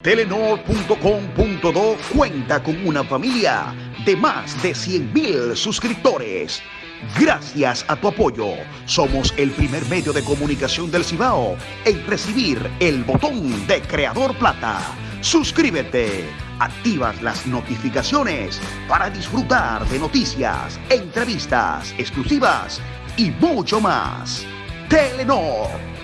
Telenor.com.do cuenta con una familia de más de 100.000 suscriptores. Gracias a tu apoyo, somos el primer medio de comunicación del Cibao en recibir el botón de Creador Plata. Suscríbete, activas las notificaciones para disfrutar de noticias, entrevistas exclusivas y mucho más. Telenor